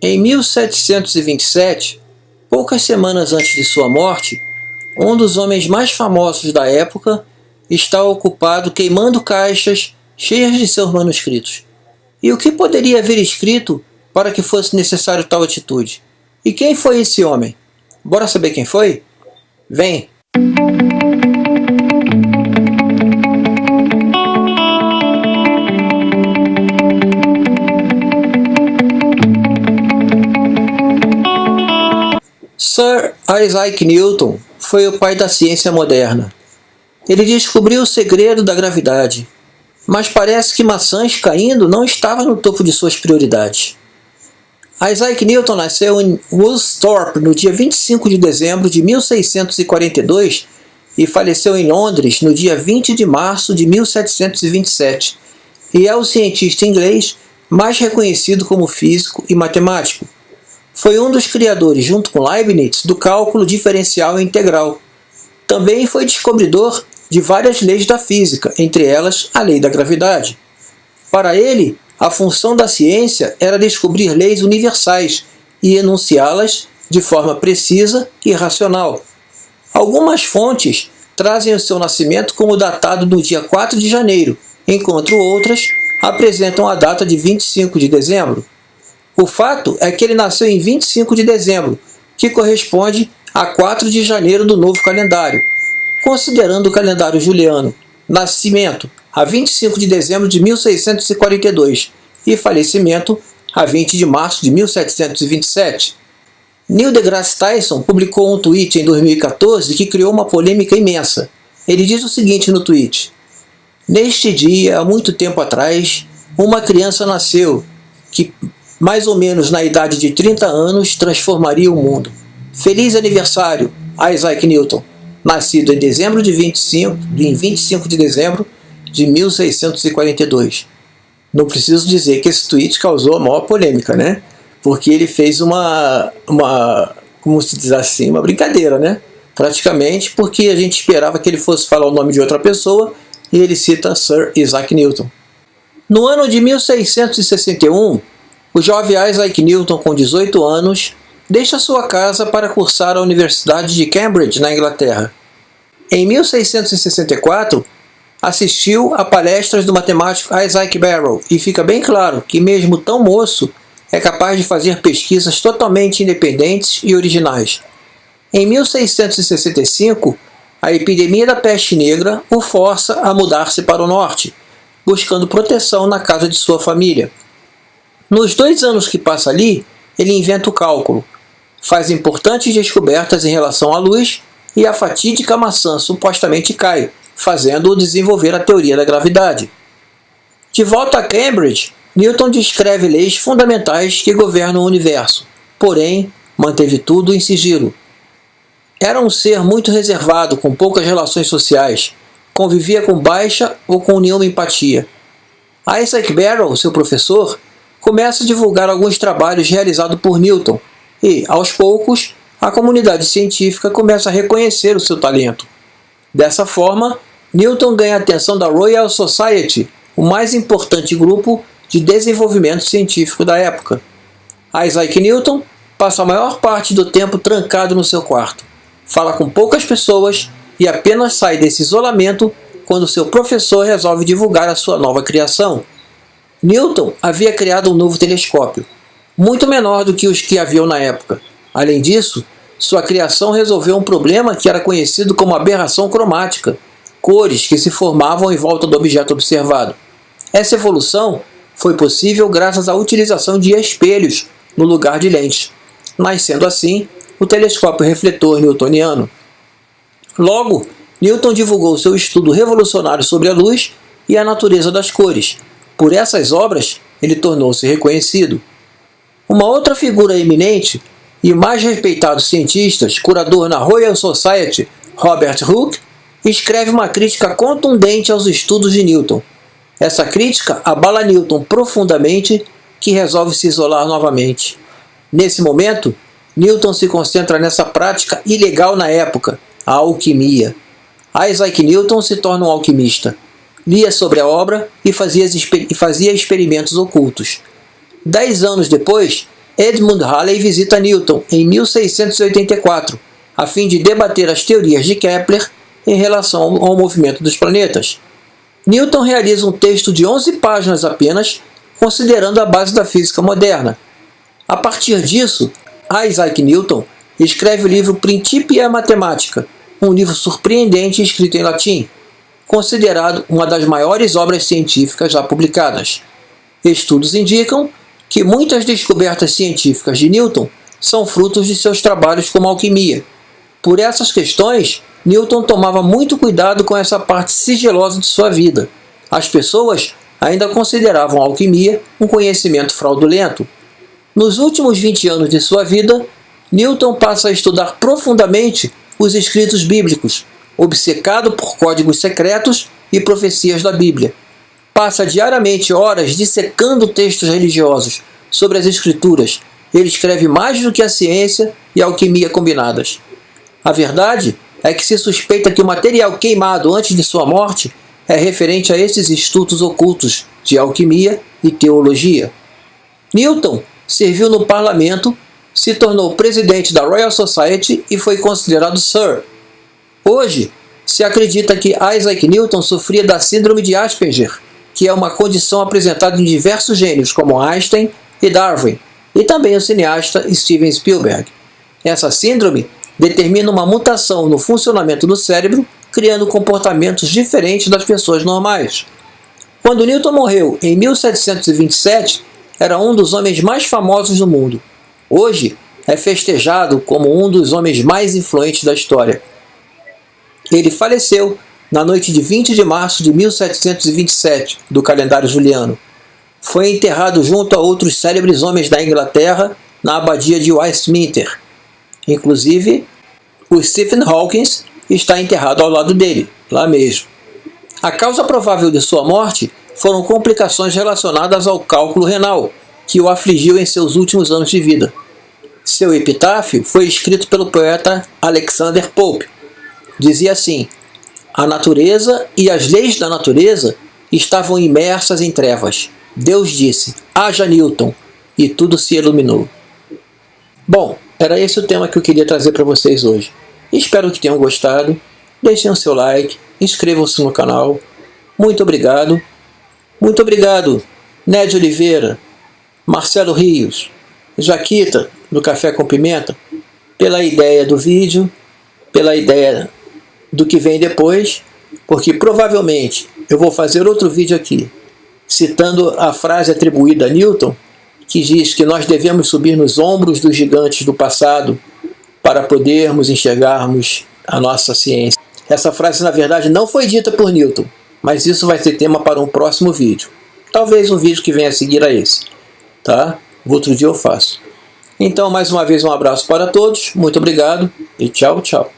Em 1727, poucas semanas antes de sua morte, um dos homens mais famosos da época está ocupado queimando caixas cheias de seus manuscritos. E o que poderia haver escrito para que fosse necessário tal atitude? E quem foi esse homem? Bora saber quem foi? Vem! Isaac Newton foi o pai da ciência moderna. Ele descobriu o segredo da gravidade, mas parece que maçãs caindo não estava no topo de suas prioridades. Isaac Newton nasceu em Woolsthorpe no dia 25 de dezembro de 1642 e faleceu em Londres no dia 20 de março de 1727, e é o cientista inglês mais reconhecido como físico e matemático. Foi um dos criadores, junto com Leibniz, do cálculo diferencial integral. Também foi descobridor de várias leis da física, entre elas a lei da gravidade. Para ele, a função da ciência era descobrir leis universais e enunciá-las de forma precisa e racional. Algumas fontes trazem o seu nascimento como datado no dia 4 de janeiro, enquanto outras apresentam a data de 25 de dezembro. O fato é que ele nasceu em 25 de dezembro, que corresponde a 4 de janeiro do novo calendário, Considerando o calendário juliano, nascimento a 25 de dezembro de 1642 e falecimento a 20 de março de 1727. Neil deGrasse Tyson publicou um tweet em 2014 que criou uma polêmica imensa. Ele diz o seguinte no tweet: Neste dia, há muito tempo atrás, uma criança nasceu que, mais ou menos na idade de 30 anos, transformaria o mundo. Feliz aniversário, Isaac Newton! nascido em dezembro de 25, em 25 de dezembro de 1642. Não preciso dizer que esse tweet causou a maior polêmica, né? Porque ele fez uma, uma como se diz assim, uma brincadeira, né? Praticamente porque a gente esperava que ele fosse falar o nome de outra pessoa e ele cita Sir Isaac Newton. No ano de 1661, o jovem Isaac Newton, com 18 anos, deixa sua casa para cursar a Universidade de Cambridge, na Inglaterra. Em 1664, assistiu a palestras do matemático Isaac Barrow e fica bem claro que mesmo tão moço é capaz de fazer pesquisas totalmente independentes e originais. Em 1665, a epidemia da peste negra o força a mudar-se para o norte, buscando proteção na casa de sua família. Nos dois anos que passa ali, ele inventa o cálculo, faz importantes descobertas em relação à luz e a fatídica maçã supostamente cai, fazendo-o desenvolver a teoria da gravidade. De volta a Cambridge, Newton descreve leis fundamentais que governam o universo, porém manteve tudo em sigilo. Era um ser muito reservado, com poucas relações sociais, convivia com baixa ou com nenhuma empatia. Isaac Barrow, seu professor, começa a divulgar alguns trabalhos realizados por Newton, e, aos poucos, a comunidade científica começa a reconhecer o seu talento. Dessa forma, Newton ganha a atenção da Royal Society, o mais importante grupo de desenvolvimento científico da época. Isaac Newton passa a maior parte do tempo trancado no seu quarto. Fala com poucas pessoas e apenas sai desse isolamento quando seu professor resolve divulgar a sua nova criação. Newton havia criado um novo telescópio, muito menor do que os que haviam na época. Além disso, sua criação resolveu um problema que era conhecido como aberração cromática, cores que se formavam em volta do objeto observado. Essa evolução foi possível graças à utilização de espelhos no lugar de lentes, nascendo assim o telescópio refletor newtoniano. Logo, Newton divulgou seu estudo revolucionário sobre a luz e a natureza das cores. Por essas obras, ele tornou-se reconhecido. Uma outra figura eminente e mais respeitado cientista, curador na Royal Society, Robert Hooke, escreve uma crítica contundente aos estudos de Newton. Essa crítica abala Newton profundamente, que resolve se isolar novamente. Nesse momento, Newton se concentra nessa prática ilegal na época, a alquimia. Isaac Newton se torna um alquimista. Lia sobre a obra e fazia, e fazia experimentos ocultos. Dez anos depois, Edmund Halley visita Newton em 1684, a fim de debater as teorias de Kepler em relação ao movimento dos planetas. Newton realiza um texto de 11 páginas apenas, considerando a base da física moderna. A partir disso, Isaac Newton escreve o livro Principia Mathematica, um livro surpreendente escrito em latim, considerado uma das maiores obras científicas já publicadas. Estudos indicam que muitas descobertas científicas de Newton são frutos de seus trabalhos como alquimia. Por essas questões, Newton tomava muito cuidado com essa parte sigilosa de sua vida. As pessoas ainda consideravam a alquimia um conhecimento fraudulento. Nos últimos 20 anos de sua vida, Newton passa a estudar profundamente os escritos bíblicos, obcecado por códigos secretos e profecias da Bíblia. Passa diariamente horas dissecando textos religiosos sobre as Escrituras. Ele escreve mais do que a ciência e a alquimia combinadas. A verdade é que se suspeita que o material queimado antes de sua morte é referente a esses estudos ocultos de alquimia e teologia. Newton serviu no parlamento se tornou presidente da Royal Society e foi considerado Sir. Hoje, se acredita que Isaac Newton sofria da síndrome de Asperger, que é uma condição apresentada em diversos gênios como Einstein e Darwin, e também o cineasta Steven Spielberg. Essa síndrome determina uma mutação no funcionamento do cérebro, criando comportamentos diferentes das pessoas normais. Quando Newton morreu em 1727, era um dos homens mais famosos do mundo. Hoje é festejado como um dos homens mais influentes da história. Ele faleceu na noite de 20 de março de 1727 do calendário juliano. Foi enterrado junto a outros célebres homens da Inglaterra na abadia de Westminster. Inclusive, o Stephen Hawking está enterrado ao lado dele, lá mesmo. A causa provável de sua morte foram complicações relacionadas ao cálculo renal, que o afligiu em seus últimos anos de vida. Seu epitáfio foi escrito pelo poeta Alexander Pope. Dizia assim: A natureza e as leis da natureza estavam imersas em trevas. Deus disse: Haja Newton, e tudo se iluminou. Bom, era esse o tema que eu queria trazer para vocês hoje. Espero que tenham gostado. Deixem o seu like, inscrevam-se no canal. Muito obrigado. Muito obrigado, Ned Oliveira, Marcelo Rios, Jaquita, do Café com Pimenta, pela ideia do vídeo, pela ideia do que vem depois, porque provavelmente eu vou fazer outro vídeo aqui, citando a frase atribuída a Newton, que diz que nós devemos subir nos ombros dos gigantes do passado para podermos enxergarmos a nossa ciência. Essa frase, na verdade, não foi dita por Newton, mas isso vai ser tema para um próximo vídeo. Talvez um vídeo que venha a seguir a esse tá? Outro dia eu faço. Então, mais uma vez, um abraço para todos, muito obrigado e tchau, tchau.